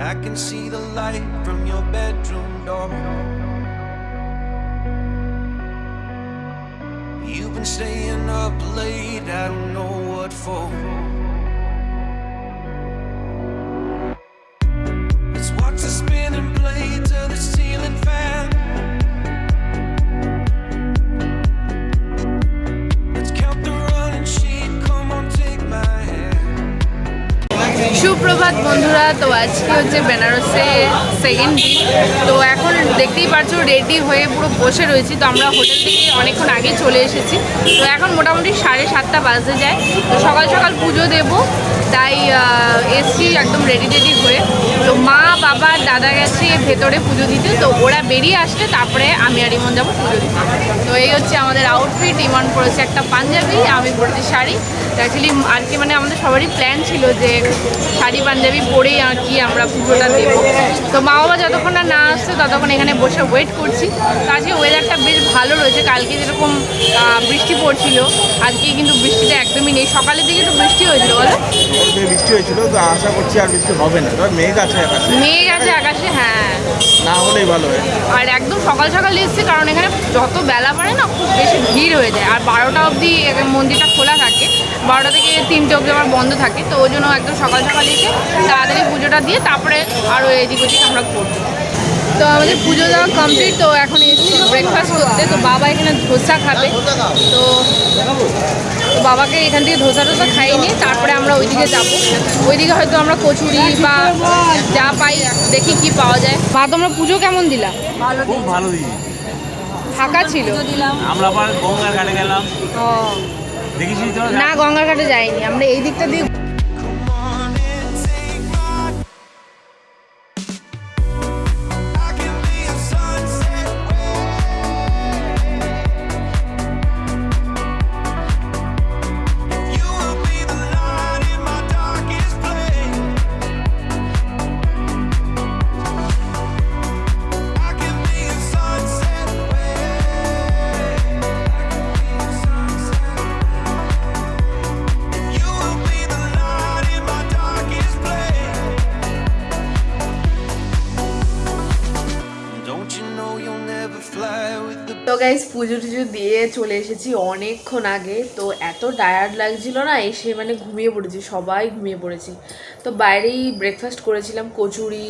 I can see the light from your bedroom door. You've been staying up late, I don't know what for. সুপ্রভাত বন্ধুরা। তো আজকে হচ্ছে বেনারসে second দিন। তো এখন দেখতেই পারছ রেডি হয়ে পুরো বসে রয়েছি। তো আমরা হোটেল থেকে অনেকক্ষণ আগে চলে এসেছি। তো এখন মোটামুটি সাড়ে সাতটা বাজতে যায়। তো সকাল সকাল পুজো দেব। তাই এসছি একদম রেডি রেডি হয়ে। তো মা, বাবা, দাদা গেছে ভেতরে পুজো দিতে। তো ওরা বেরিয়ে আসলে তারপরে আমি আর ইমন যাব পুজো দিতে। তো এই হচ্ছে আমাদের আউটফিট ইমন পরেছে একটা পাঞ্জাবি, আমি পরেছি শাড়ি। অ্যাকচুয়ালি আর কি মানে আমাদের সবারই প্ল্যান ছিল যে শাড়ি পাঞ্জাবি পরেই আর কি আমরা পুজোটা দেব। তো মা বাবা যতক্ষণ না না আসছে ততক্ষণ এখানে বসে ওয়েট করছি। তো আজকে ওয়েদারটা বেশ ভালো রয়েছে। কালকে যেরকম বৃষ্টি পড়ছিল আজকে কিন্তু বৃষ্টিটা একদমই নেই। সকালের দিকে তো বৃষ্টি হয়েছিল বলো? বৃষ্টি হয়েছিল তো আশা করছি আর বৃষ্টি হবে না। মেঘ আছে আকাশে। মেঘ আছে আকাশে হ্যাঁ। না হলেই ভালো হয়। আর একদম সকাল সকাল এসেছি, কারণ এখানে যত বেলা পড়ে না, খুব বেশি ভিড় হয়ে যায়। আর বারোটা অবধি মন্দিরটা খোলা থাকে। বারোটা থেকে তিনটে অবধি আমার বন্ধ থাকে, তো ওই জন্য একদম সকাল সকাল এসে তাড়াতাড়ি পুজোটা দিয়ে তারপরে আরও এদিক ওদিক আমরা করব তো আমাদের পুজো দেওয়া কমপ্লিট তো এখন এসেছি ব্রেকফাস্ট করতে। তো বাবা এখানে ধোসা খাবে। তো তো বাবাকে এখান থেকে ধোসা টোসা খাইয়ে নিয়ে তারপরে আমরা ওইদিকে যাব। ওইদিকে হয়তো আমরা কচুরি বা যা পাই দেখি কি পাওয়া যায়। মা তোমরা পুজো কেমন দিলা? খুব ভালো দিদি। ফাঁকা ছিল? আমরা আবার গঙ্গার ঘাটে গেলাম। ও। দেখেছিস তোরা? না গঙ্গার ঘাটে যাইনি। আমরা এই দিকটা দিয়ে পুজো টুজো দিয়ে চলে এসেছি অনেকক্ষণ আগে। তো এত টায়ার্ড লাগছিল না, এসে মানে ঘুমিয়ে পড়েছি, সবাই ঘুমিয়ে পড়েছি। তো বাইরেই ব্রেকফাস্ট করেছিলাম, কচুরি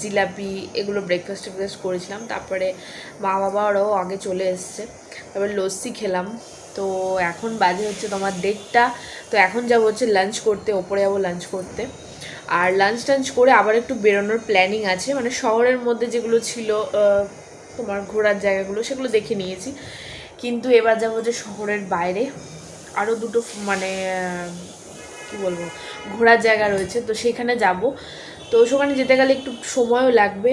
জিলাপি, এগুলো ব্রেকফাস্ট টেকফাস্ট করেছিলাম। তারপরে মা বাবা ওরাও আগে চলে এসছে। তারপরে লস্যি খেলাম। তো এখন বাজে হচ্ছে তোমার দেড়টা। তো এখন যাব হচ্ছে লাঞ্চ করতে, ওপরে যাব লাঞ্চ করতে। আর লাঞ্চ টাঞ্চ করে আবার একটু বেরোনোর প্ল্যানিং আছে। মানে শহরের মধ্যে যেগুলো ছিল তোমার ঘোরার জায়গাগুলো, সেগুলো দেখে নিয়েছি। কিন্তু এবার যাব যে শহরের বাইরে। আরও দুটো মানে কি বলব, ঘোরার জায়গা রয়েছে, তো সেখানে যাব। তো সেখানে যেতে গেলে একটু সময়ও লাগবে।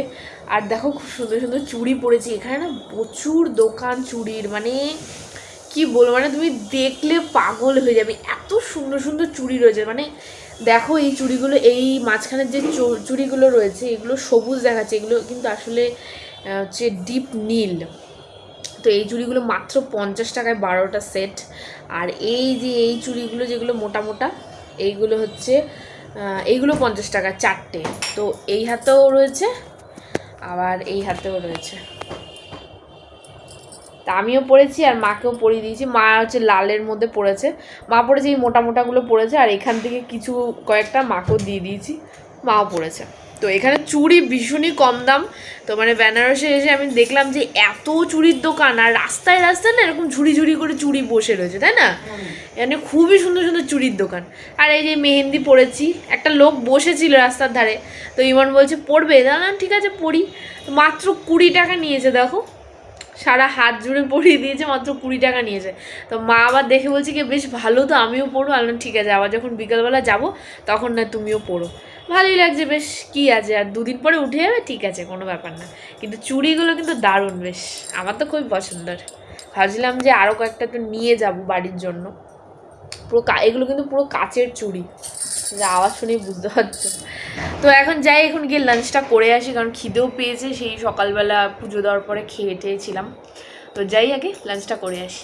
আর দেখো খুব সুন্দর সুন্দর চুড়ি পড়েছি এখানে না প্রচুর দোকান চুড়ির মানে কি বলব মানে তুমি দেখলে পাগল হয়ে যাবে। এত সুন্দর সুন্দর চুড়ি রয়েছে। মানে দেখো এই চুড়িগুলো, এই মাঝখানের যে চুড়িগুলো রয়েছে, এগুলো সবুজ দেখাচ্ছে। এগুলো কিন্তু আসলে হচ্ছে ডিপ নীল। তো এই চুড়িগুলো মাত্র পঞ্চাশ টাকায় বারোটা সেট আর এই যে এই চুড়িগুলো যেগুলো মোটা মোটা, এইগুলো হচ্ছে এইগুলো পঞ্চাশ টাকা চারটে। তো এই হাতেও রয়েছে, আবার এই হাতেও রয়েছে। তা আমিও পড়েছি আর মাকেও পরিয়ে দিয়েছি। মা হচ্ছে লালের মধ্যে পড়েছে মা পড়েছে এই মোটা মোটাগুলো পড়েছে আর এখান থেকে কিছু কয়েকটা মাকেও দিয়ে দিয়েছি। মাও পড়েছে তো এখানে চুড়ি ভীষণই কম দাম। তো মানে বেনারসে এসে আমি দেখলাম যে এত চুড়ির দোকান আর রাস্তায় রাস্তায় না এরকম ঝুড়ি ঝুড়ি করে চুড়ি বসে রয়েছে তাই না? এখানে খুবই সুন্দর সুন্দর চুড়ির দোকান। আর এই যে মেহেন্দি পড়েছি একটা লোক বসেছিল রাস্তার ধারে। তো ইমন বলছে পড়বে না ঠিক আছে পড়ি মাত্র কুড়ি টাকা নিয়েছে দেখো। সারা হাত জুড়ে পরিয়ে দিয়েছে মাত্র কুড়ি টাকা নিয়েছে। তো মা আবার দেখে বলছে কি বেশ ভালো তো আমিও পড়ব আলাম ঠিক আছে আবার যখন বিকালবেলা যাব তখন না তুমিও পড়ো ভালোই লাগছে, বেশ কি আছে, আর দুদিন পরে উঠে যাবে, ঠিক আছে, কোনো ব্যাপার না। কিন্তু চুড়িগুলো কিন্তু দারুণ, বেশ, আমার তো খুবই পছন্দের। ভাবছিলাম যে আরও কয়েকটা তো নিয়ে যাব বাড়ির জন্য। পুরো এগুলো কিন্তু পুরো কাচের চুড়ি। যে আওয়াজ শুনেই বুঝতে পারছ। তো এখন যাই, এখন গিয়ে লাঞ্চটা করে আসি, কারণ খিদেও পেয়েছে, সেই সকালবেলা পুজো দেওয়ার পরে খেয়ে টেয়েছিলাম। তো যাই আগে লাঞ্চটা করে আসি।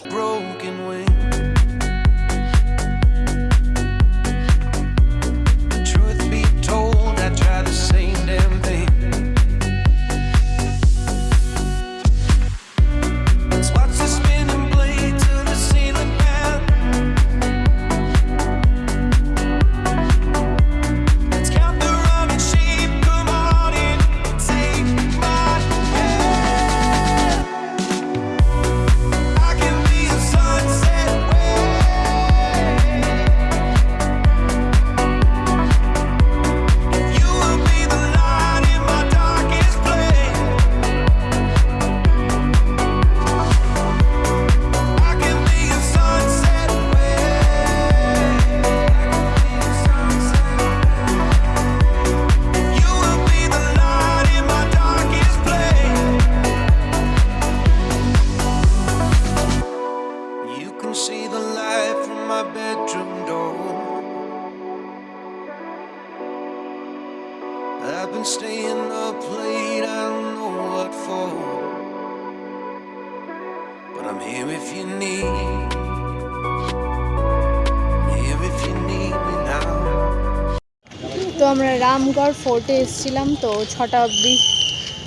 তো আমরা রামগড় ফোর্টে এসেছিলাম, তো ছটা অবধি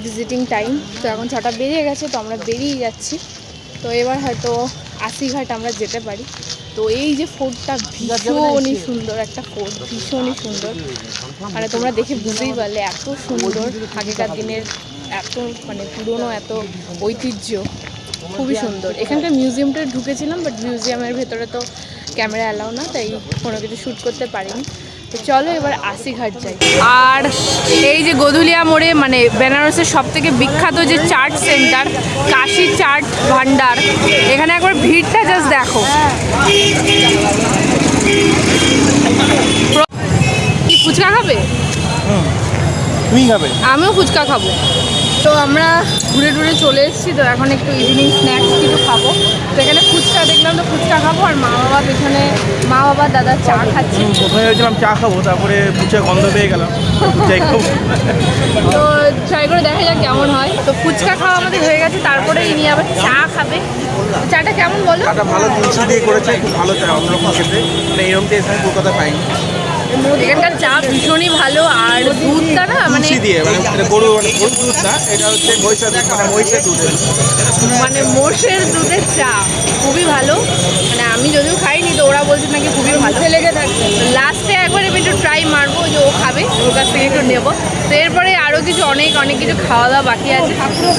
ভিজিটিং টাইম তো এখন ছটা বেরিয়ে গেছে, তো আমরা বেরিয়ে যাচ্ছি। তো এবার হয়তো আশিঘাট আমরা যেতে পারি। তো এই যে ফোর্টটা ভীষণই সুন্দর, একটা ফোর্ট ভীষণই সুন্দর। মানে তোমরা দেখে বুঝতেই পারলে, এত সুন্দর। আগেকার দিনের এত মানে পুরনো এত ঐতিহ্য। খুবই সুন্দর। এখানকার মিউজিয়ামটা ঢুকেছিলাম বাট মিউজিয়ামের ভেতরে তো ক্যামেরা অ্যালাউ না তাই কোনো কিছু শ্যুট করতে পারিনি। তো চলো এবার আশিঘাট যাই। আর এই যে গধুলিয়া মোড়ে মানে বেনারসের সব থেকে বিখ্যাত যে চাট সেন্টার কাশি চাট ভান্ডার এখানে একবার ভিড়টা জাস্ট দেখো। কি ফুচকা খাবে? তুমি খাবে? আমিও ফুচকা খাব। তো আমরা ঘুরে ঘুরে চলে এসেছি। তো এখন একটু ইভিনিং স্ন্যাক্স কিছু খাব। তো এখানে ফুচকা দেখলাম তো ফুচকা খাব আর মা বাবা পেছনে মা বাবা দাদা চা খাচ্ছে। প্রথমে ভেবেছিলাম চা খাব তারপরে পুচে গন্ধ পেয়ে গেলাম। খাব তো ট্রাই করে দেখা যাক কেমন হয়। তো ফুচকা খাওয়া আমাদের হয়ে গেছে তারপরে ইনি আবার চা খাবে। চাটা কেমন বলো? চাটা ভালো তুলসী দিয়ে করেছে খুব ভালো চা অন্যরকম খেতে। মানে এরকম টেস্ট আমি কলকাতা পাইনি। এখানকার চা ভীষণই ভালো আর দুধটা না মানে দিয়ে মানে গরু মানে গরু দুধ না এটা হচ্ছে মহিষের দুধ মানে মহিষের দুধের মানে মোষের দুধের চা খুবই ভালো। মানে আমি যদিও খাইনি তো ওরা বলছে নাকি খুবই ভালো। লেগে থাকছে। লাস্টে একবার আমি একটু ট্রাই মারবো যে ও খাবে, ওর কাছ থেকে একটু নেব। তো এরপরে আরও কিছু, অনেক অনেক কিছু খাওয়া দাওয়া বাকি আছে।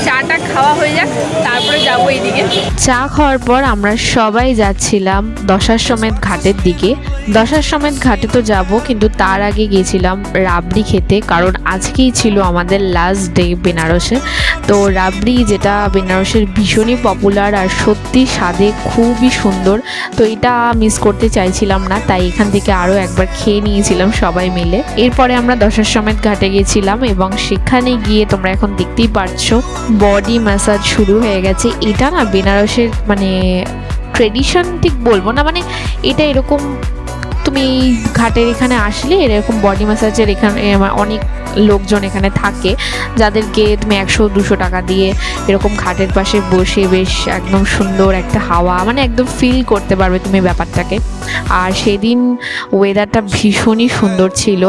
চাটা খাওয়া হয়ে যাক, তারপরে যাব এইদিকে। চা খাওয়ার পর আমরা সবাই যাচ্ছিলাম দশার সমেত ঘাটের দিকে। দশার সমেত ঘাটে তো যাব, কিন্তু তার আগে গিয়েছিলাম রাবড়ি খেতে, কারণ আজকেই ছিল আমাদের লাস্ট ডে বেনারসে। তো রাবড়ি যেটা বেনারসের ভীষণই পপুলার আর সত্যি স্বাদে খুবই সুন্দর। তো এটা মিস করতে চাইছিলাম না, তাই এখান থেকে আরও একবার খেয়ে নিয়েছিলাম সবাই মিলে। এরপরে আমরা দশার সমেত ঘাটে গেছিলাম এবং সেখানে গিয়ে তোমরা এখন দেখতেই পারছ বডি ম্যাসাজ শুরু হয়ে গেছে। এটা না বেনারসের মানে ট্রেডিশন ঠিক বলব না মানে এটা এরকম তুমি ঘাটের এখানে আসলে এরকম বডি ম্যাসাজের এখানে অনেক লোকজন এখানে থাকে, যাদেরকে তুমি একশো, দুশো টাকা দিয়ে এরকম ঘাটের পাশে বসে বেশ একদম সুন্দর একটা হাওয়া মানে একদম ফিল করতে পারবে তুমি ব্যাপারটাকে। আর সেদিন ওয়েদারটা ভীষণই সুন্দর ছিল।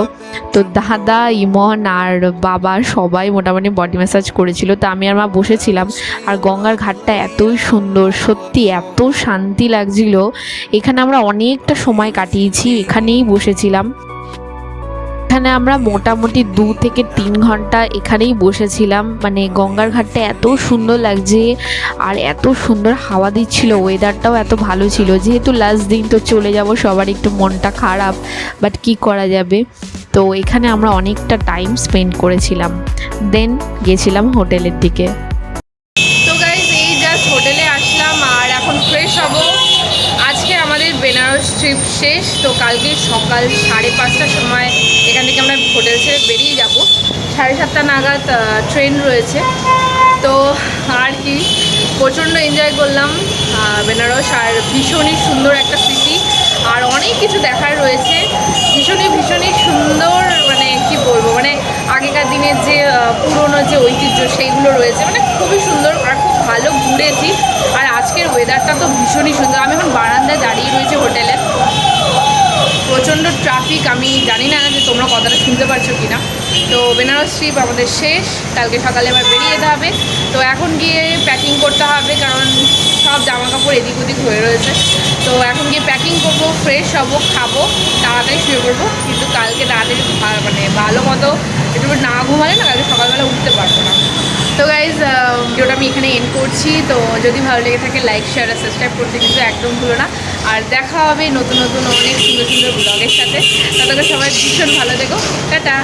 তো দাদা, ইমন আর বাবা সবাই মোটামুটি বডি ম্যাসাজ করেছিল। তো আমি আর মা বসেছিলাম আর গঙ্গার ঘাটটা এতই সুন্দর, সত্যি এত শান্তি লাগছিল। এখানে আমরা অনেকটা সময় কাটিয়েছি, এখানেই বসেছিলাম। এখানে আমরা মোটামুটি দু থেকে তিন ঘণ্টা এখানেই বসেছিলাম। মানে গঙ্গার ঘাটটা এত সুন্দর লাগছে আর এত সুন্দর হাওয়া দিচ্ছিল ওয়েদারটাও এত ভালো ছিল। যেহেতু লাস্ট দিন তো চলে যাব, সবার একটু মনটা খারাপ বাট কি করা যাবে? তো এখানে আমরা অনেকটা টাইম স্পেন্ড করেছিলাম। দেন গেছিলাম হোটেলের দিকে তো গাইজ এই জাস্ট হোটেলে আসলাম আর এখন ফ্রেশ হব আজকে আমাদের বেনারস ট্রিপ শেষ, তো কালকে সকাল সাড়ে পাঁচটার সময় এখান থেকে আমরা হোটেল ছেড়ে বেরিয়ে যাব। সাড়ে সাতটা নাগাদ ট্রেন রয়েছে। তো আর কি, প্রচণ্ড এনজয় করলাম বেনারস। আর ভীষণই সুন্দর একটা স্মৃতি আর অনেক কিছু দেখার রয়েছে। ভীষণই ভীষণই সুন্দর মানে কি বলব মানে আগেকার দিনের যে পুরনো যে ঐতিহ্য সেইগুলো রয়েছে। মানে খুবই সুন্দর, আর খুব ভালো ঘুরেছি। আর আজকের ওয়েদারটা তো ভীষণই সুন্দর। আমি এখন বারান্দায় দাঁড়িয়ে রয়েছি হোটেলে। প্রচণ্ড ট্রাফিক আমি জানি না যে তোমরা কথাটা শুনতে পারছ কি না তো বেনারস ট্রিপ আমাদের শেষ, কালকে সকালে আবার বেরিয়ে যেতে হবে। তো এখন গিয়ে প্যাকিং করতে হবে, কারণ সব জামা কাপড় এদিক ওদিক হয়ে রয়েছে। তো এখন গিয়ে প্যাকিং করব ফ্রেশ হব, খাব, তাড়াতাড়ি শুয়ে পড়ব। কিন্তু কালকে তাড়াতাড়ি মানে ভালো মতো একটু না ঘুমালে না, কালকে সকালবেলা উঠতে পারব না। তো গাইজ ভিডিওটা আমি এখানে এন্ড করছি। তো যদি ভালো লেগে থাকে লাইক শেয়ার আর সাবস্ক্রাইব করতে কিন্তু একদম ভুলো না। আর দেখা হবে নতুন নতুন অনেক সুন্দর সুন্দর ব্লগের সাথে। তাদেরকে সবাই ভীষণ ভালো দেখো টাটা!